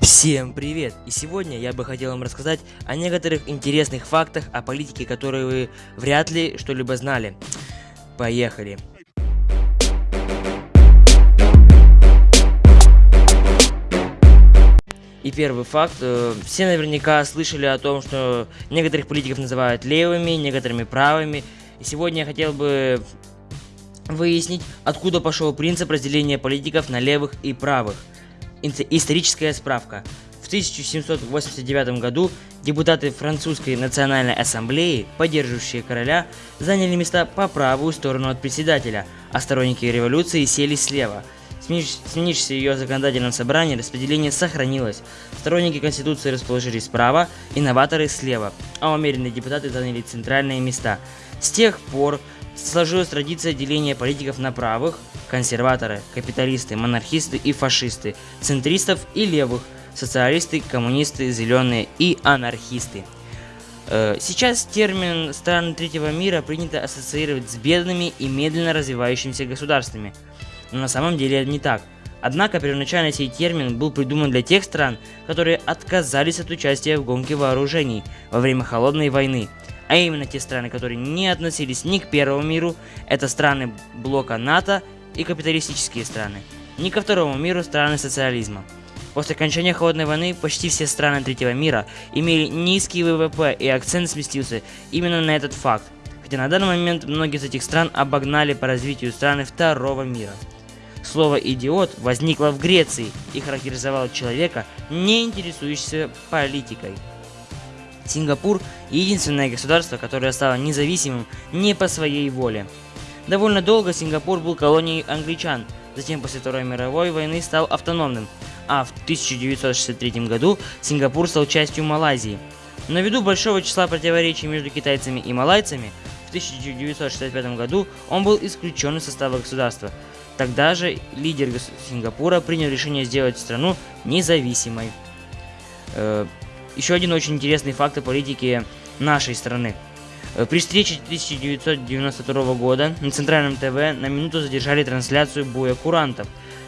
Всем привет! И сегодня я бы хотел вам рассказать о некоторых интересных фактах о политике, которые вы вряд ли что-либо знали. Поехали! И первый факт. Э, все наверняка слышали о том, что некоторых политиков называют левыми, некоторыми правыми. И сегодня я хотел бы выяснить, откуда пошел принцип разделения политиков на левых и правых. Историческая справка. В 1789 году депутаты французской национальной ассамблеи, поддерживающие короля, заняли места по правую сторону от председателя, а сторонники революции сели слева – Сменившись ее законодательном собрании, распределение сохранилось. Сторонники Конституции расположились справа, инноваторы слева, а умеренные депутаты заняли центральные места. С тех пор сложилась традиция деления политиков на правых, консерваторы, капиталисты, монархисты и фашисты, центристов и левых, социалисты, коммунисты, зеленые и анархисты. Э, сейчас термин «страны третьего мира» принято ассоциировать с бедными и медленно развивающимися государствами – но на самом деле это не так. Однако первоначально сей термин был придуман для тех стран, которые отказались от участия в гонке вооружений во время Холодной войны. А именно те страны, которые не относились ни к Первому миру, это страны блока НАТО и капиталистические страны, ни ко Второму миру страны социализма. После окончания Холодной войны почти все страны третьего мира имели низкий ВВП и акцент сместился именно на этот факт, хотя на данный момент многие из этих стран обогнали по развитию страны второго мира. Слово «идиот» возникло в Греции и характеризовало человека, не интересующегося политикой. Сингапур – единственное государство, которое стало независимым не по своей воле. Довольно долго Сингапур был колонией англичан, затем после Второй мировой войны стал автономным, а в 1963 году Сингапур стал частью Малайзии. Но ввиду большого числа противоречий между китайцами и малайцами, в 1965 году он был исключен из состава государства, Тогда же лидер Сингапура принял решение сделать страну независимой. Еще один очень интересный факт о политике нашей страны. Э, при встрече 1992 года на центральном ТВ на минуту задержали трансляцию боя курантов.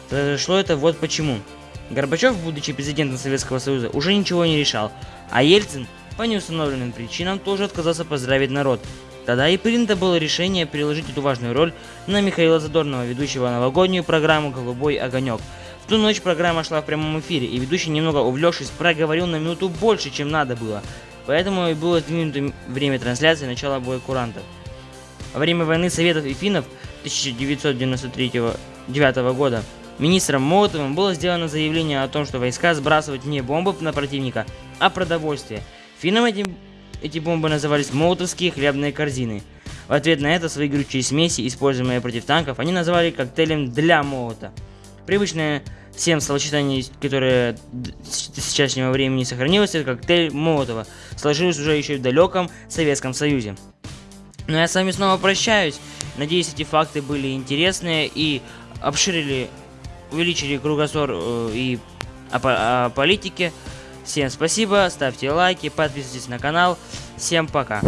Произошло это вот почему. Горбачев, будучи президентом Советского Союза, уже ничего не решал, а Ельцин по неустановленным причинам тоже отказался поздравить народ, Тогда и принято было решение переложить эту важную роль на Михаила Задорнова, ведущего новогоднюю программу «Голубой огонек». Ту ночь программа шла в прямом эфире, и ведущий, немного увлекшись, проговорил на минуту больше, чем надо было. Поэтому и было сдвинуто время трансляции начала боя курантов. Во время войны Советов и финнов 1993 года министром Молотовым было сделано заявление о том, что войска сбрасывать не бомбы на противника, а продовольствие. Финнам этим эти бомбы назывались молотовские хлебные корзины. В ответ на это свои горючие смеси, используемые против танков, они назвали коктейлем для молота. Привычное всем словосочетание, которое с сейчасшнего времени сохранилось, это коктейль Молотова, сложилось уже еще в далеком Советском Союзе. Но я с вами снова прощаюсь. Надеюсь, эти факты были интересные и обширили, увеличили кругозор э, и о, о политике. Всем спасибо, ставьте лайки, подписывайтесь на канал. Всем пока.